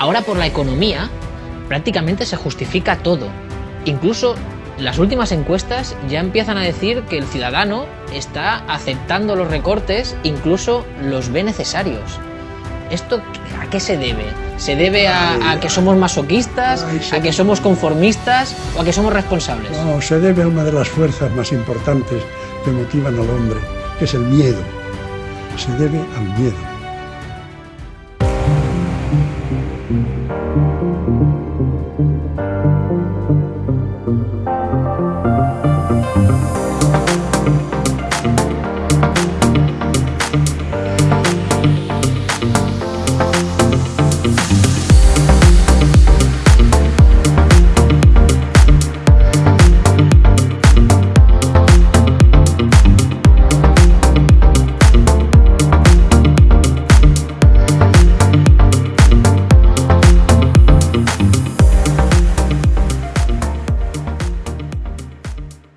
Ahora por la economía prácticamente se justifica todo. Incluso las últimas encuestas ya empiezan a decir que el ciudadano está aceptando los recortes, incluso los ve necesarios. ¿Esto a qué se debe? ¿Se debe a, que somos masoquistas, a que somos conformistas o a que somos responsables? No, se debe a una de las fuerzas más importantes que motivan al hombre, que es el miedo. Se debe al miedo.